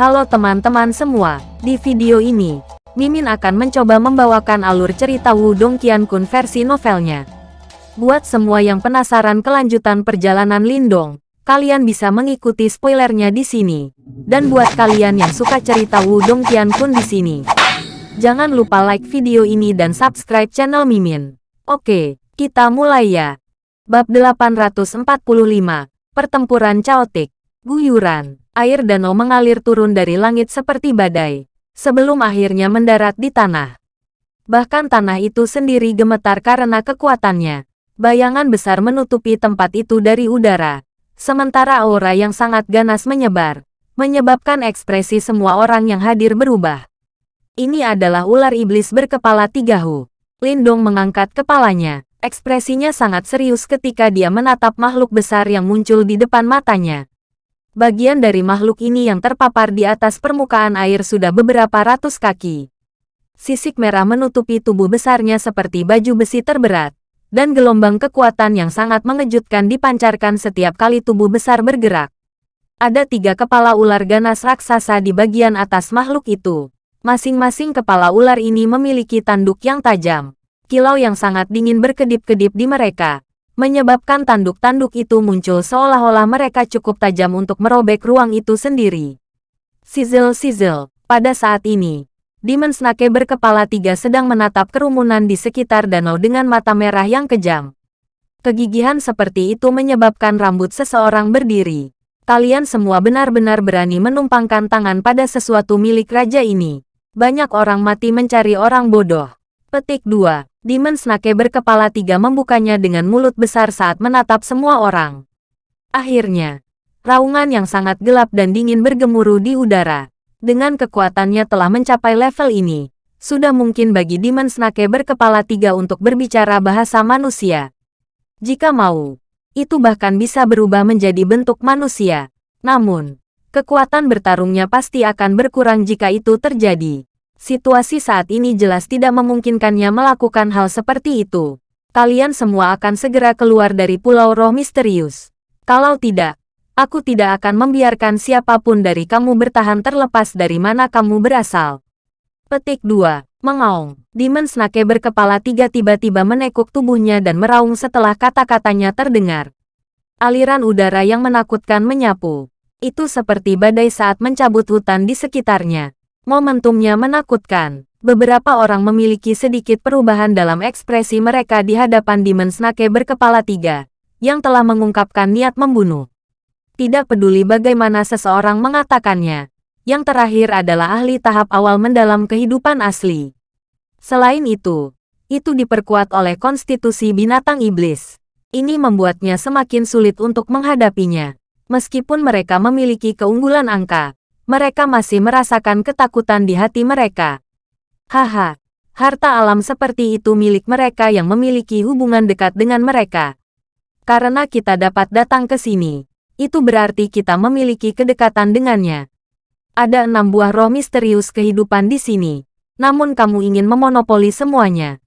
Halo teman-teman semua, di video ini, Mimin akan mencoba membawakan alur cerita Wudong Qiankun versi novelnya. Buat semua yang penasaran kelanjutan perjalanan Lindong, kalian bisa mengikuti spoilernya di sini. Dan buat kalian yang suka cerita Wudong Qiankun di sini, jangan lupa like video ini dan subscribe channel Mimin. Oke, kita mulai ya. Bab 845, Pertempuran Chaotic, Guyuran air danau mengalir turun dari langit seperti badai, sebelum akhirnya mendarat di tanah. Bahkan tanah itu sendiri gemetar karena kekuatannya. Bayangan besar menutupi tempat itu dari udara, sementara aura yang sangat ganas menyebar, menyebabkan ekspresi semua orang yang hadir berubah. Ini adalah ular iblis berkepala tiga hu. Lindong mengangkat kepalanya, ekspresinya sangat serius ketika dia menatap makhluk besar yang muncul di depan matanya. Bagian dari makhluk ini yang terpapar di atas permukaan air sudah beberapa ratus kaki. Sisik merah menutupi tubuh besarnya seperti baju besi terberat, dan gelombang kekuatan yang sangat mengejutkan dipancarkan setiap kali tubuh besar bergerak. Ada tiga kepala ular ganas raksasa di bagian atas makhluk itu. Masing-masing kepala ular ini memiliki tanduk yang tajam. Kilau yang sangat dingin berkedip-kedip di mereka, menyebabkan tanduk-tanduk itu muncul seolah-olah mereka cukup tajam untuk merobek ruang itu sendiri. Sizzle-sizzle, pada saat ini, Demon Snake berkepala tiga sedang menatap kerumunan di sekitar danau dengan mata merah yang kejam. Kegigihan seperti itu menyebabkan rambut seseorang berdiri. Kalian semua benar-benar berani menumpangkan tangan pada sesuatu milik raja ini. Banyak orang mati mencari orang bodoh. Petik 2. Demon Snake berkepala tiga membukanya dengan mulut besar saat menatap semua orang. Akhirnya, raungan yang sangat gelap dan dingin bergemuruh di udara. Dengan kekuatannya telah mencapai level ini, sudah mungkin bagi Demon Snake berkepala tiga untuk berbicara bahasa manusia. Jika mau, itu bahkan bisa berubah menjadi bentuk manusia. Namun, kekuatan bertarungnya pasti akan berkurang jika itu terjadi. Situasi saat ini jelas tidak memungkinkannya melakukan hal seperti itu. Kalian semua akan segera keluar dari Pulau Roh Misterius. Kalau tidak, aku tidak akan membiarkan siapa pun dari kamu bertahan terlepas dari mana kamu berasal. Petik 2. Mengaung. Demon Snake berkepala tiga tiba-tiba menekuk tubuhnya dan meraung setelah kata-katanya terdengar. Aliran udara yang menakutkan menyapu. Itu seperti badai saat mencabut hutan di sekitarnya. Momentumnya menakutkan. Beberapa orang memiliki sedikit perubahan dalam ekspresi mereka di hadapan Demon Snake berkepala tiga, yang telah mengungkapkan niat membunuh. Tidak peduli bagaimana seseorang mengatakannya, yang terakhir adalah ahli tahap awal mendalam kehidupan asli. Selain itu, itu diperkuat oleh konstitusi binatang iblis. Ini membuatnya semakin sulit untuk menghadapinya. Meskipun mereka memiliki keunggulan angka, mereka masih merasakan ketakutan di hati mereka. Haha, harta alam seperti itu milik mereka yang memiliki hubungan dekat dengan mereka. Karena kita dapat datang ke sini, itu berarti kita memiliki kedekatan dengannya. Ada enam buah roh misterius kehidupan di sini, namun kamu ingin memonopoli semuanya.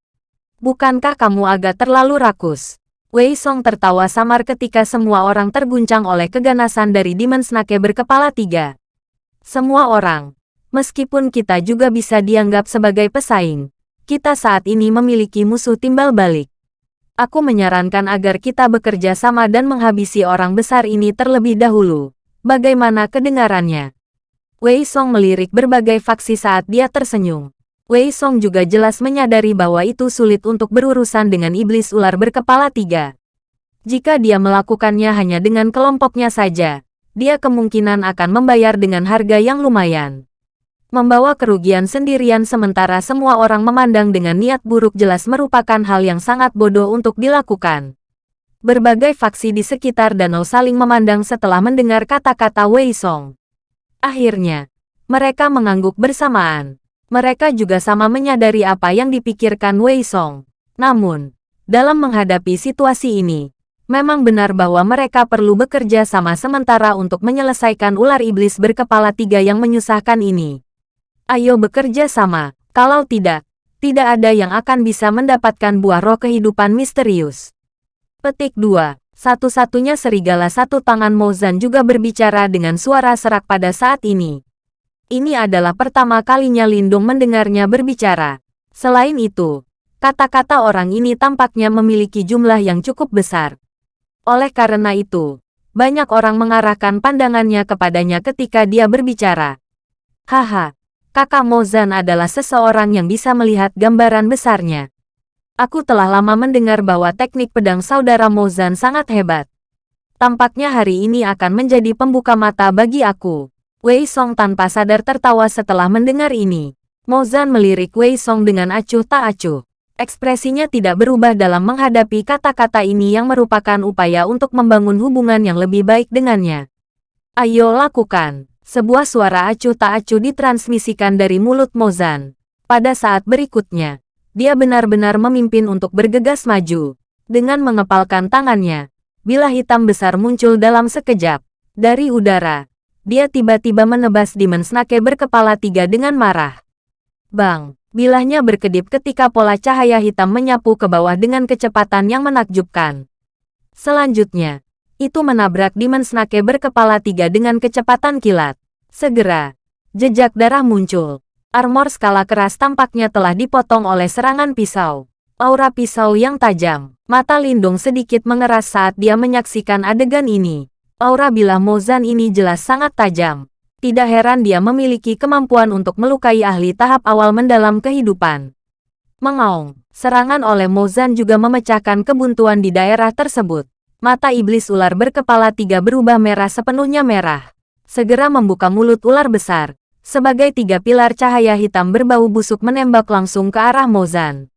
Bukankah kamu agak terlalu rakus? Wei Song tertawa samar ketika semua orang terguncang oleh keganasan dari Demon Snake berkepala tiga. Semua orang, meskipun kita juga bisa dianggap sebagai pesaing, kita saat ini memiliki musuh timbal balik. Aku menyarankan agar kita bekerja sama dan menghabisi orang besar ini terlebih dahulu. Bagaimana kedengarannya? Wei Song melirik berbagai faksi saat dia tersenyum. Wei Song juga jelas menyadari bahwa itu sulit untuk berurusan dengan iblis ular berkepala tiga. Jika dia melakukannya hanya dengan kelompoknya saja, dia kemungkinan akan membayar dengan harga yang lumayan. Membawa kerugian sendirian sementara semua orang memandang dengan niat buruk jelas merupakan hal yang sangat bodoh untuk dilakukan. Berbagai faksi di sekitar danau saling memandang setelah mendengar kata-kata Wei Song. Akhirnya, mereka mengangguk bersamaan. Mereka juga sama menyadari apa yang dipikirkan Wei Song. Namun, dalam menghadapi situasi ini, Memang benar bahwa mereka perlu bekerja sama sementara untuk menyelesaikan ular iblis berkepala tiga yang menyusahkan ini. Ayo bekerja sama, kalau tidak, tidak ada yang akan bisa mendapatkan buah roh kehidupan misterius. Petik 2. Satu-satunya serigala satu tangan Mozan juga berbicara dengan suara serak pada saat ini. Ini adalah pertama kalinya Lindung mendengarnya berbicara. Selain itu, kata-kata orang ini tampaknya memiliki jumlah yang cukup besar. Oleh karena itu, banyak orang mengarahkan pandangannya kepadanya ketika dia berbicara. Haha, kakak Mozan adalah seseorang yang bisa melihat gambaran besarnya. Aku telah lama mendengar bahwa teknik pedang saudara Mozan sangat hebat. Tampaknya hari ini akan menjadi pembuka mata bagi aku. Wei Song tanpa sadar tertawa setelah mendengar ini. Mozan melirik Wei Song dengan acuh tak acuh. Ekspresinya tidak berubah dalam menghadapi kata-kata ini yang merupakan upaya untuk membangun hubungan yang lebih baik dengannya. Ayo lakukan. Sebuah suara acuh tak acuh ditransmisikan dari mulut Mozan. Pada saat berikutnya, dia benar-benar memimpin untuk bergegas maju. Dengan mengepalkan tangannya, bila hitam besar muncul dalam sekejap. Dari udara, dia tiba-tiba menebas Demon Snake berkepala tiga dengan marah. Bang, bilahnya berkedip ketika pola cahaya hitam menyapu ke bawah dengan kecepatan yang menakjubkan. Selanjutnya, itu menabrak Demon Snake berkepala tiga dengan kecepatan kilat. Segera, jejak darah muncul. Armor skala keras tampaknya telah dipotong oleh serangan pisau. Aura pisau yang tajam. Mata Lindung sedikit mengeras saat dia menyaksikan adegan ini. Aura bilah Mozan ini jelas sangat tajam. Tidak heran dia memiliki kemampuan untuk melukai ahli tahap awal mendalam kehidupan. Mengaung, serangan oleh Mozan juga memecahkan kebuntuan di daerah tersebut. Mata iblis ular berkepala tiga berubah merah sepenuhnya merah. Segera membuka mulut ular besar. Sebagai tiga pilar cahaya hitam berbau busuk menembak langsung ke arah Mozan.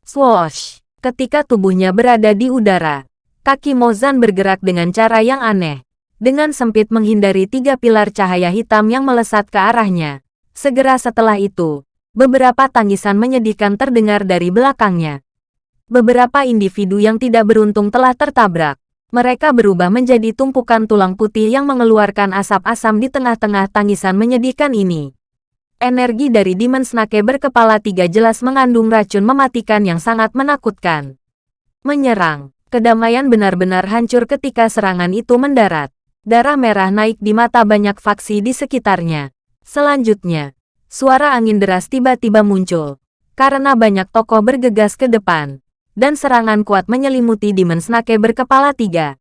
Swoosh! Ketika tubuhnya berada di udara, kaki Mozan bergerak dengan cara yang aneh dengan sempit menghindari tiga pilar cahaya hitam yang melesat ke arahnya. Segera setelah itu, beberapa tangisan menyedihkan terdengar dari belakangnya. Beberapa individu yang tidak beruntung telah tertabrak. Mereka berubah menjadi tumpukan tulang putih yang mengeluarkan asap asam di tengah-tengah tangisan menyedihkan ini. Energi dari Demon Snake berkepala tiga jelas mengandung racun mematikan yang sangat menakutkan. Menyerang, kedamaian benar-benar hancur ketika serangan itu mendarat. Darah merah naik di mata banyak faksi di sekitarnya. Selanjutnya, suara angin deras tiba-tiba muncul. Karena banyak tokoh bergegas ke depan. Dan serangan kuat menyelimuti Demon Snake berkepala tiga.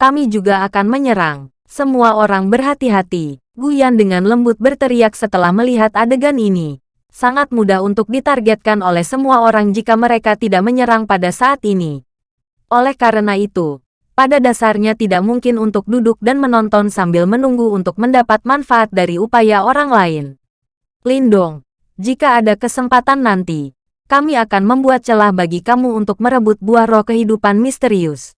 Kami juga akan menyerang. Semua orang berhati-hati. Guyan dengan lembut berteriak setelah melihat adegan ini. Sangat mudah untuk ditargetkan oleh semua orang jika mereka tidak menyerang pada saat ini. Oleh karena itu, pada dasarnya tidak mungkin untuk duduk dan menonton sambil menunggu untuk mendapat manfaat dari upaya orang lain. Lindong, jika ada kesempatan nanti, kami akan membuat celah bagi kamu untuk merebut buah roh kehidupan misterius.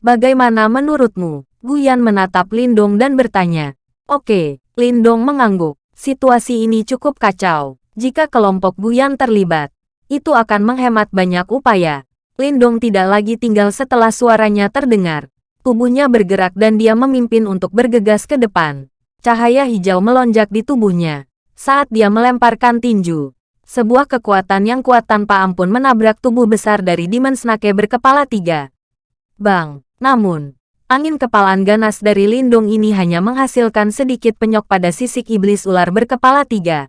Bagaimana menurutmu? Guyan menatap Lindong dan bertanya. Oke, Lindong mengangguk. Situasi ini cukup kacau. Jika kelompok Guyan terlibat, itu akan menghemat banyak upaya. Lindong tidak lagi tinggal setelah suaranya terdengar. Tubuhnya bergerak dan dia memimpin untuk bergegas ke depan. Cahaya hijau melonjak di tubuhnya. Saat dia melemparkan tinju, sebuah kekuatan yang kuat tanpa ampun menabrak tubuh besar dari Demon Snake berkepala tiga. Bang! Namun, angin kepalaan ganas dari Lindung ini hanya menghasilkan sedikit penyok pada sisik iblis ular berkepala tiga.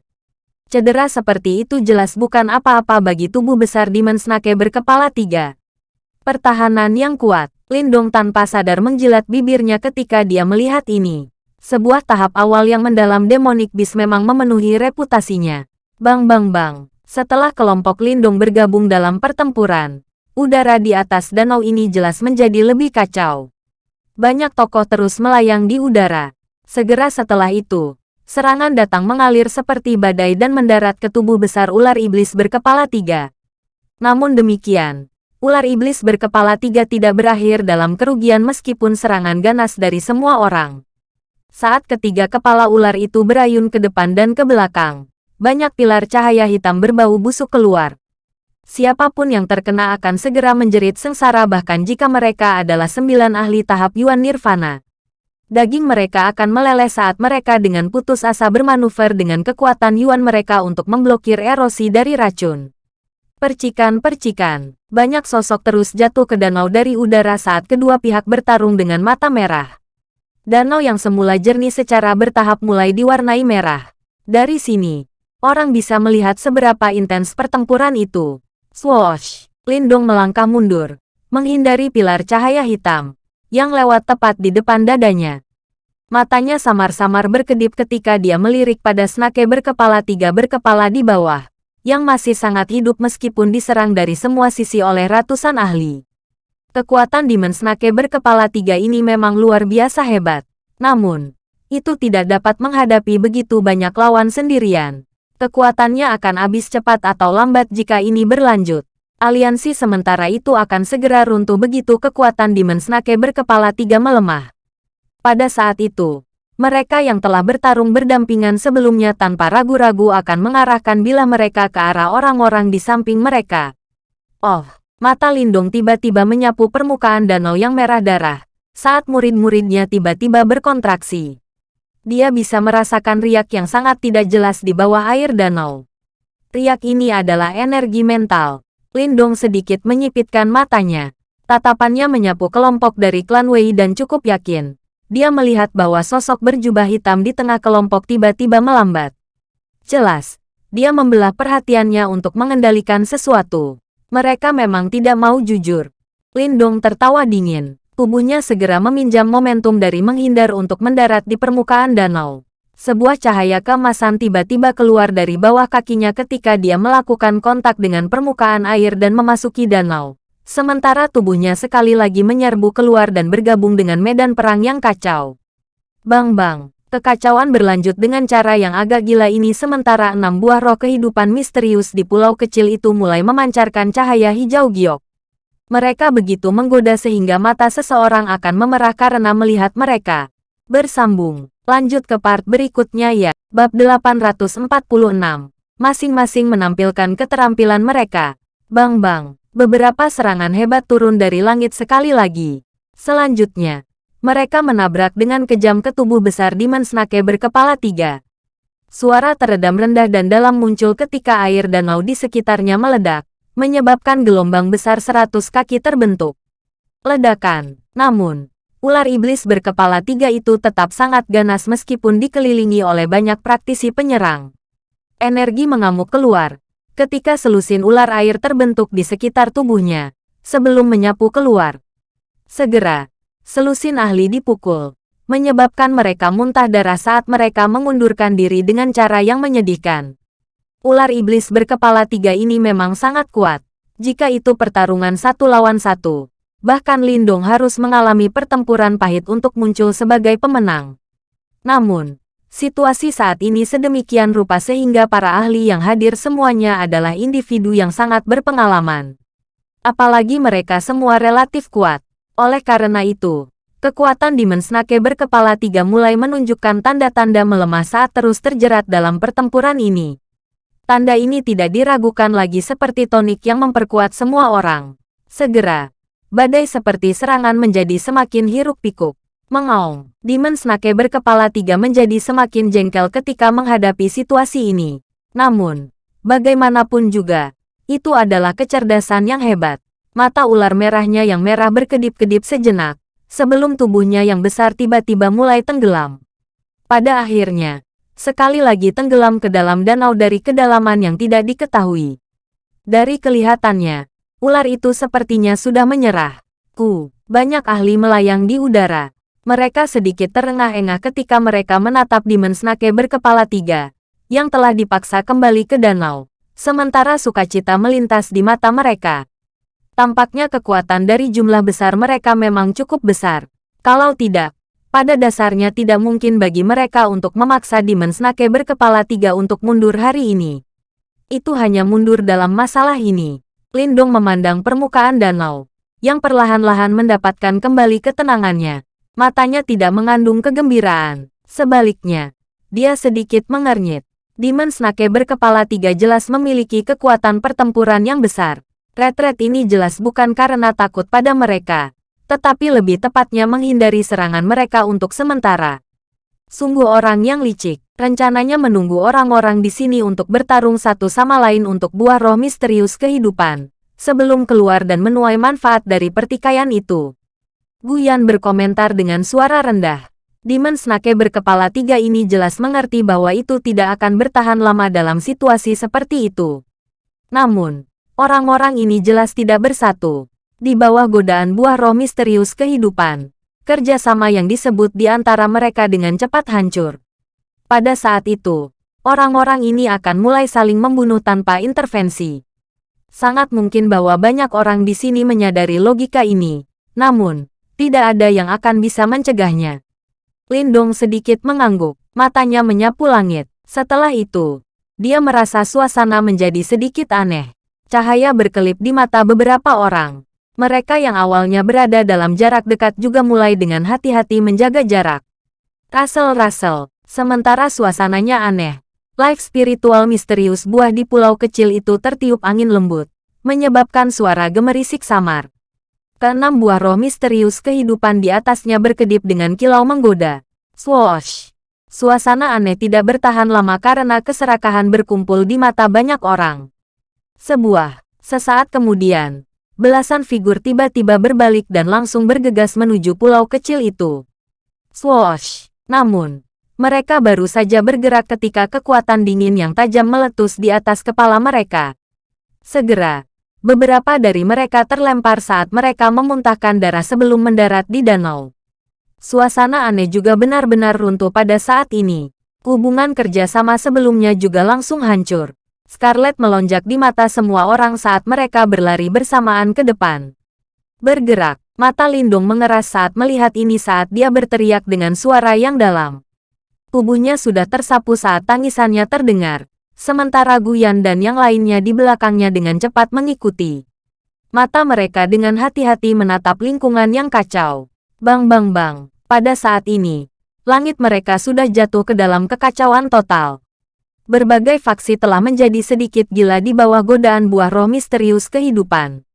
Cedera seperti itu jelas bukan apa-apa bagi tubuh besar Demon Snake berkepala tiga. Pertahanan yang kuat, Lindong tanpa sadar menjilat bibirnya ketika dia melihat ini. Sebuah tahap awal yang mendalam Demonic Beast memang memenuhi reputasinya. Bang bang bang, setelah kelompok Lindong bergabung dalam pertempuran, udara di atas danau ini jelas menjadi lebih kacau. Banyak tokoh terus melayang di udara. Segera setelah itu, Serangan datang mengalir seperti badai dan mendarat ke tubuh besar ular iblis berkepala tiga. Namun demikian, ular iblis berkepala tiga tidak berakhir dalam kerugian meskipun serangan ganas dari semua orang. Saat ketiga kepala ular itu berayun ke depan dan ke belakang, banyak pilar cahaya hitam berbau busuk keluar. Siapa pun yang terkena akan segera menjerit sengsara bahkan jika mereka adalah sembilan ahli tahap Yuan Nirvana daging mereka akan meleleh saat mereka dengan putus asa bermanuver dengan kekuatan Yuan mereka untuk memblokir erosi dari racun. Percikan-percikan, banyak sosok terus jatuh ke danau dari udara saat kedua pihak bertarung dengan mata merah. Danau yang semula jernih secara bertahap mulai diwarnai merah. Dari sini, orang bisa melihat seberapa intens pertempuran itu. Swoosh! Lindong melangkah mundur, menghindari pilar cahaya hitam, yang lewat tepat di depan dadanya. Matanya samar-samar berkedip ketika dia melirik pada snake berkepala tiga berkepala di bawah, yang masih sangat hidup meskipun diserang dari semua sisi oleh ratusan ahli. Kekuatan Demon Snake berkepala tiga ini memang luar biasa hebat. Namun, itu tidak dapat menghadapi begitu banyak lawan sendirian. Kekuatannya akan habis cepat atau lambat jika ini berlanjut aliansi sementara itu akan segera runtuh begitu kekuatan Demon Snake berkepala tiga melemah. Pada saat itu, mereka yang telah bertarung berdampingan sebelumnya tanpa ragu-ragu akan mengarahkan bila mereka ke arah orang-orang di samping mereka. Oh, mata Lindung tiba-tiba menyapu permukaan danau yang merah darah, saat murid-muridnya tiba-tiba berkontraksi. Dia bisa merasakan riak yang sangat tidak jelas di bawah air danau. Riak ini adalah energi mental, Lindong sedikit menyipitkan matanya. Tatapannya menyapu kelompok dari klan Wei dan cukup yakin. Dia melihat bahwa sosok berjubah hitam di tengah kelompok tiba-tiba melambat. Jelas, dia membelah perhatiannya untuk mengendalikan sesuatu. Mereka memang tidak mau jujur. Lindong tertawa dingin. Tubuhnya segera meminjam momentum dari menghindar untuk mendarat di permukaan danau. Sebuah cahaya kemasan tiba-tiba keluar dari bawah kakinya ketika dia melakukan kontak dengan permukaan air dan memasuki danau. Sementara tubuhnya sekali lagi menyerbu keluar dan bergabung dengan medan perang yang kacau. Bang-bang, kekacauan berlanjut dengan cara yang agak gila ini sementara enam buah roh kehidupan misterius di pulau kecil itu mulai memancarkan cahaya hijau giok. Mereka begitu menggoda sehingga mata seseorang akan memerah karena melihat mereka. Bersambung. Lanjut ke part berikutnya ya. Bab 846. Masing-masing menampilkan keterampilan mereka. Bang-bang. Beberapa serangan hebat turun dari langit sekali lagi. Selanjutnya, mereka menabrak dengan kejam ke tubuh besar Demon Snake berkepala tiga. Suara teredam rendah dan dalam muncul ketika air danau di sekitarnya meledak, menyebabkan gelombang besar seratus kaki terbentuk. Ledakan, namun, ular iblis berkepala tiga itu tetap sangat ganas meskipun dikelilingi oleh banyak praktisi penyerang. Energi mengamuk keluar, ketika selusin ular air terbentuk di sekitar tubuhnya, sebelum menyapu keluar. Segera, selusin ahli dipukul, menyebabkan mereka muntah darah saat mereka mengundurkan diri dengan cara yang menyedihkan. Ular iblis berkepala tiga ini memang sangat kuat, jika itu pertarungan satu lawan satu bahkan Lindong harus mengalami pertempuran pahit untuk muncul sebagai pemenang. Namun, situasi saat ini sedemikian rupa sehingga para ahli yang hadir semuanya adalah individu yang sangat berpengalaman. Apalagi mereka semua relatif kuat. Oleh karena itu, kekuatan Demon Snake berkepala tiga mulai menunjukkan tanda-tanda melemah saat terus terjerat dalam pertempuran ini. Tanda ini tidak diragukan lagi seperti tonik yang memperkuat semua orang. Segera, badai seperti serangan menjadi semakin hiruk-pikuk. Mengaung, Demon Snake berkepala tiga menjadi semakin jengkel ketika menghadapi situasi ini. Namun, bagaimanapun juga, itu adalah kecerdasan yang hebat. Mata ular merahnya yang merah berkedip-kedip sejenak, sebelum tubuhnya yang besar tiba-tiba mulai tenggelam. Pada akhirnya, sekali lagi tenggelam ke dalam danau dari kedalaman yang tidak diketahui. Dari kelihatannya, Ular itu sepertinya sudah menyerah. Ku, banyak ahli melayang di udara. Mereka sedikit terengah-engah ketika mereka menatap Demon Snake berkepala tiga, yang telah dipaksa kembali ke danau. Sementara sukacita melintas di mata mereka. Tampaknya kekuatan dari jumlah besar mereka memang cukup besar. Kalau tidak, pada dasarnya tidak mungkin bagi mereka untuk memaksa Demon Snake berkepala tiga untuk mundur hari ini. Itu hanya mundur dalam masalah ini. Lindung memandang permukaan danau, yang perlahan-lahan mendapatkan kembali ketenangannya. Matanya tidak mengandung kegembiraan. Sebaliknya, dia sedikit mengernyit. Demon Snake berkepala tiga jelas memiliki kekuatan pertempuran yang besar. Retret ini jelas bukan karena takut pada mereka, tetapi lebih tepatnya menghindari serangan mereka untuk sementara. Sungguh orang yang licik. Rencananya menunggu orang-orang di sini untuk bertarung satu sama lain untuk buah roh misterius kehidupan. Sebelum keluar dan menuai manfaat dari pertikaian itu. Guyan berkomentar dengan suara rendah. Demon Snake berkepala tiga ini jelas mengerti bahwa itu tidak akan bertahan lama dalam situasi seperti itu. Namun, orang-orang ini jelas tidak bersatu. Di bawah godaan buah roh misterius kehidupan, kerjasama yang disebut di antara mereka dengan cepat hancur. Pada saat itu, orang-orang ini akan mulai saling membunuh tanpa intervensi. Sangat mungkin bahwa banyak orang di sini menyadari logika ini, namun, tidak ada yang akan bisa mencegahnya. Lindong sedikit mengangguk, matanya menyapu langit. Setelah itu, dia merasa suasana menjadi sedikit aneh. Cahaya berkelip di mata beberapa orang. Mereka yang awalnya berada dalam jarak dekat juga mulai dengan hati-hati menjaga jarak. Russell-Russell, sementara suasananya aneh. Life spiritual misterius buah di pulau kecil itu tertiup angin lembut, menyebabkan suara gemerisik samar. Keenam buah roh misterius kehidupan di atasnya berkedip dengan kilau menggoda. Swoosh! Suasana aneh tidak bertahan lama karena keserakahan berkumpul di mata banyak orang. Sebuah, sesaat kemudian, belasan figur tiba-tiba berbalik dan langsung bergegas menuju pulau kecil itu. Swoosh! Namun, mereka baru saja bergerak ketika kekuatan dingin yang tajam meletus di atas kepala mereka. Segera, Beberapa dari mereka terlempar saat mereka memuntahkan darah sebelum mendarat di danau. Suasana aneh juga benar-benar runtuh pada saat ini. Hubungan kerjasama sebelumnya juga langsung hancur. Scarlet melonjak di mata semua orang saat mereka berlari bersamaan ke depan. Bergerak, mata Lindung mengeras saat melihat ini saat dia berteriak dengan suara yang dalam. Tubuhnya sudah tersapu saat tangisannya terdengar, sementara Guyan dan yang lainnya di belakangnya dengan cepat mengikuti. Mata mereka dengan hati-hati menatap lingkungan yang kacau. Bang bang bang, pada saat ini, langit mereka sudah jatuh ke dalam kekacauan total. Berbagai faksi telah menjadi sedikit gila di bawah godaan buah roh misterius kehidupan.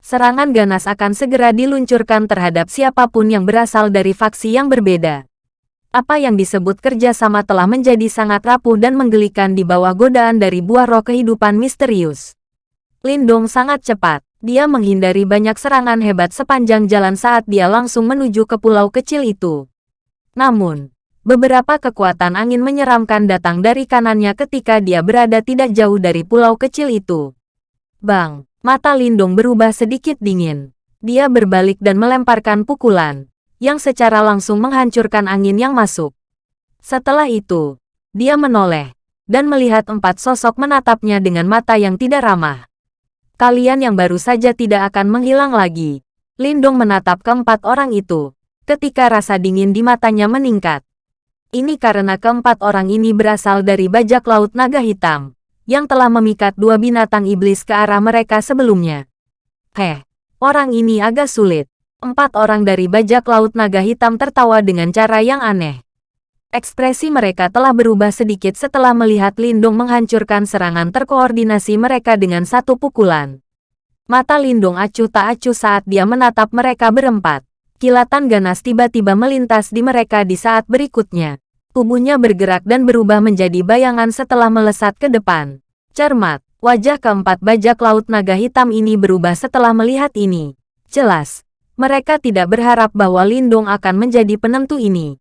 Serangan ganas akan segera diluncurkan terhadap siapa pun yang berasal dari faksi yang berbeda apa yang disebut kerjasama telah menjadi sangat rapuh dan menggelikan di bawah godaan dari buah roh kehidupan misterius. Lindong sangat cepat. Dia menghindari banyak serangan hebat sepanjang jalan saat dia langsung menuju ke pulau kecil itu. Namun, beberapa kekuatan angin menyeramkan datang dari kanannya ketika dia berada tidak jauh dari pulau kecil itu. Bang, mata Lindong berubah sedikit dingin. Dia berbalik dan melemparkan pukulan yang secara langsung menghancurkan angin yang masuk. Setelah itu, dia menoleh, dan melihat empat sosok menatapnya dengan mata yang tidak ramah. Kalian yang baru saja tidak akan menghilang lagi. Lindong menatap keempat orang itu, ketika rasa dingin di matanya meningkat. Ini karena keempat orang ini berasal dari bajak laut naga hitam, yang telah memikat dua binatang iblis ke arah mereka sebelumnya. Heh, orang ini agak sulit empat orang dari bajak laut naga hitam tertawa dengan cara yang aneh. Ekspresi mereka telah berubah sedikit setelah melihat Lindung menghancurkan serangan terkoordinasi mereka dengan satu pukulan. Mata Lindung acuh tak acuh saat dia menatap mereka berempat. Kilatan ganas tiba-tiba melintas di mereka di saat berikutnya. Tubuhnya bergerak dan berubah menjadi bayangan setelah melesat ke depan. Cermat, wajah keempat bajak laut naga hitam ini berubah setelah melihat ini. Jelas, mereka tidak berharap bahwa Lindung akan menjadi penentu ini.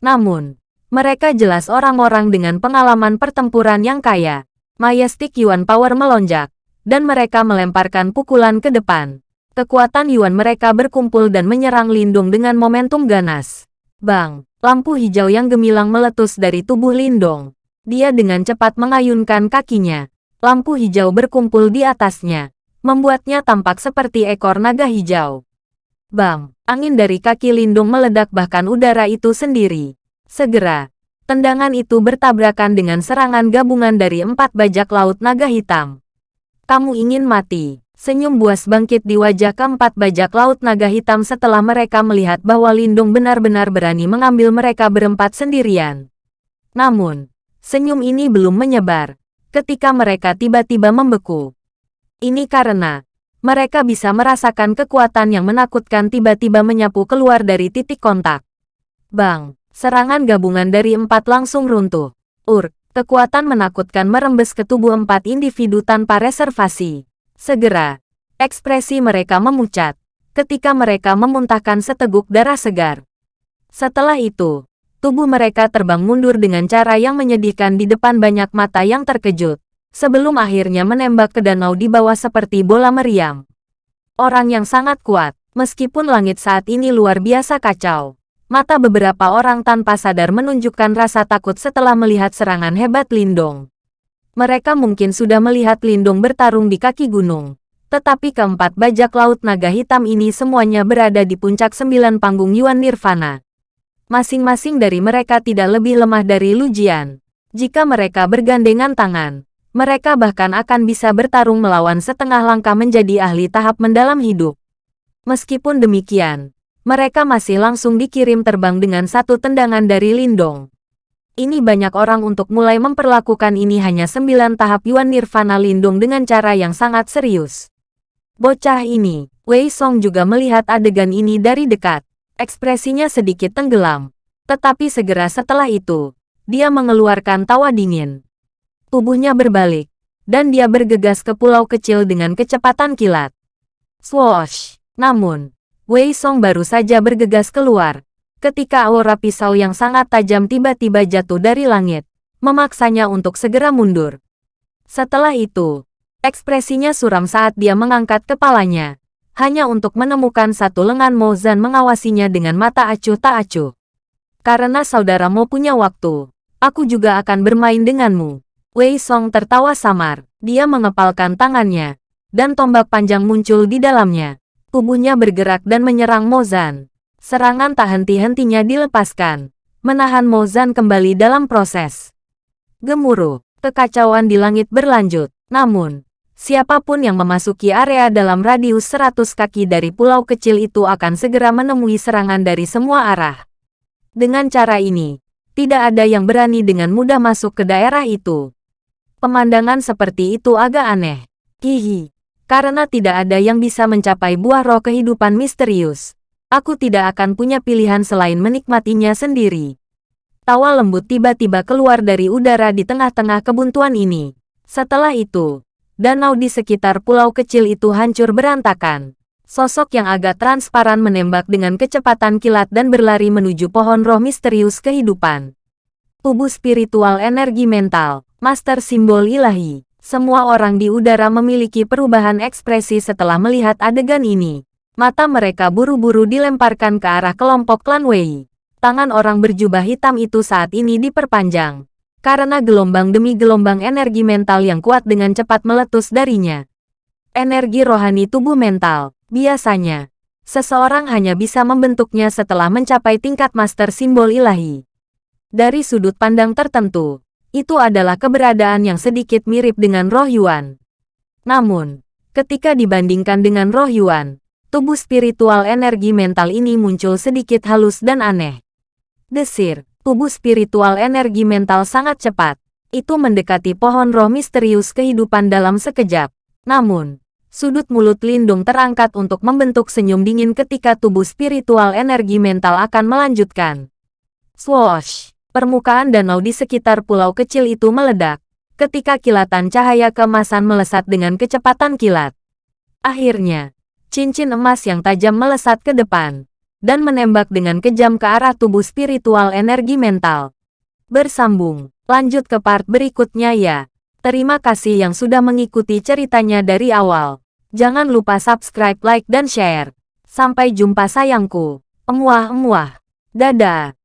Namun, mereka jelas orang-orang dengan pengalaman pertempuran yang kaya. Majestic Yuan Power melonjak, dan mereka melemparkan pukulan ke depan. Kekuatan Yuan mereka berkumpul dan menyerang Lindung dengan momentum ganas. Bang, lampu hijau yang gemilang meletus dari tubuh Lindong. Dia dengan cepat mengayunkan kakinya. Lampu hijau berkumpul di atasnya, membuatnya tampak seperti ekor naga hijau. Bang, angin dari kaki Lindung meledak bahkan udara itu sendiri. Segera, tendangan itu bertabrakan dengan serangan gabungan dari empat bajak laut naga hitam. Kamu ingin mati. Senyum buas bangkit di wajah keempat bajak laut naga hitam setelah mereka melihat bahwa Lindung benar-benar berani mengambil mereka berempat sendirian. Namun, senyum ini belum menyebar ketika mereka tiba-tiba membeku. Ini karena mereka bisa merasakan kekuatan yang menakutkan tiba-tiba menyapu keluar dari titik kontak. Bang, serangan gabungan dari empat langsung runtuh. Ur, kekuatan menakutkan merembes ke tubuh empat individu tanpa reservasi. Segera, ekspresi mereka memucat ketika mereka memuntahkan seteguk darah segar. Setelah itu, tubuh mereka terbang mundur dengan cara yang menyedihkan di depan banyak mata yang terkejut, sebelum akhirnya menembak ke danau di bawah seperti bola meriam. Orang yang sangat kuat, meskipun langit saat ini luar biasa kacau. Mata beberapa orang tanpa sadar menunjukkan rasa takut setelah melihat serangan hebat Lindong. Mereka mungkin sudah melihat Lindong bertarung di kaki gunung. Tetapi keempat bajak laut naga hitam ini semuanya berada di puncak sembilan panggung Yuan Nirvana. Masing-masing dari mereka tidak lebih lemah dari Lujian. Jika mereka bergandengan tangan, mereka bahkan akan bisa bertarung melawan setengah langkah menjadi ahli tahap mendalam hidup. Meskipun demikian, mereka masih langsung dikirim terbang dengan satu tendangan dari Lindong. Ini banyak orang untuk mulai memperlakukan ini hanya sembilan tahap Yuan Nirvana Lindung dengan cara yang sangat serius. Bocah ini, Wei Song juga melihat adegan ini dari dekat. Ekspresinya sedikit tenggelam. Tetapi segera setelah itu, dia mengeluarkan tawa dingin. Tubuhnya berbalik, dan dia bergegas ke pulau kecil dengan kecepatan kilat. Swoosh! Namun, Wei Song baru saja bergegas keluar, ketika aura pisau yang sangat tajam tiba-tiba jatuh dari langit, memaksanya untuk segera mundur. Setelah itu, ekspresinya suram saat dia mengangkat kepalanya, hanya untuk menemukan satu lengan Mo Zan mengawasinya dengan mata acuh tak acuh. Karena saudaramu punya waktu, aku juga akan bermain denganmu. Wei Song tertawa samar, dia mengepalkan tangannya, dan tombak panjang muncul di dalamnya. Tubuhnya bergerak dan menyerang Mozan. Serangan tak henti-hentinya dilepaskan, menahan Mozan kembali dalam proses. Gemuruh, kekacauan di langit berlanjut. Namun, siapa pun yang memasuki area dalam radius 100 kaki dari pulau kecil itu akan segera menemui serangan dari semua arah. Dengan cara ini, tidak ada yang berani dengan mudah masuk ke daerah itu. Pemandangan seperti itu agak aneh. Hihi. Karena tidak ada yang bisa mencapai buah roh kehidupan misterius, aku tidak akan punya pilihan selain menikmatinya sendiri. Tawa lembut tiba-tiba keluar dari udara di tengah-tengah kebuntuan ini. Setelah itu, danau di sekitar pulau kecil itu hancur berantakan. Sosok yang agak transparan menembak dengan kecepatan kilat dan berlari menuju pohon roh misterius kehidupan. Tubuh spiritual energi mental, master simbol ilahi. Semua orang di udara memiliki perubahan ekspresi setelah melihat adegan ini. Mata mereka buru-buru dilemparkan ke arah kelompok klan Wei. Tangan orang berjubah hitam itu saat ini diperpanjang. Karena gelombang demi gelombang energi mental yang kuat dengan cepat meletus darinya. Energi rohani tubuh mental, biasanya, seseorang hanya bisa membentuknya setelah mencapai tingkat master simbol ilahi. Dari sudut pandang tertentu, itu adalah keberadaan yang sedikit mirip dengan roh Yuan. Namun, ketika dibandingkan dengan roh Yuan, tubuh spiritual energi mental ini muncul sedikit halus dan aneh. Desir, tubuh spiritual energi mental sangat cepat. Itu mendekati pohon roh misterius kehidupan dalam sekejap. Namun, sudut mulut Lindung terangkat untuk membentuk senyum dingin ketika tubuh spiritual energi mental akan melanjutkan. Swoosh! Permukaan danau di sekitar pulau kecil itu meledak, ketika kilatan cahaya kemasan melesat dengan kecepatan kilat. Akhirnya, cincin emas yang tajam melesat ke depan, dan menembak dengan kejam ke arah tubuh spiritual energi mental. Bersambung, lanjut ke part berikutnya ya. Terima kasih yang sudah mengikuti ceritanya dari awal. Jangan lupa subscribe, like, dan share. Sampai jumpa sayangku. Emuah-emuah. Dadah.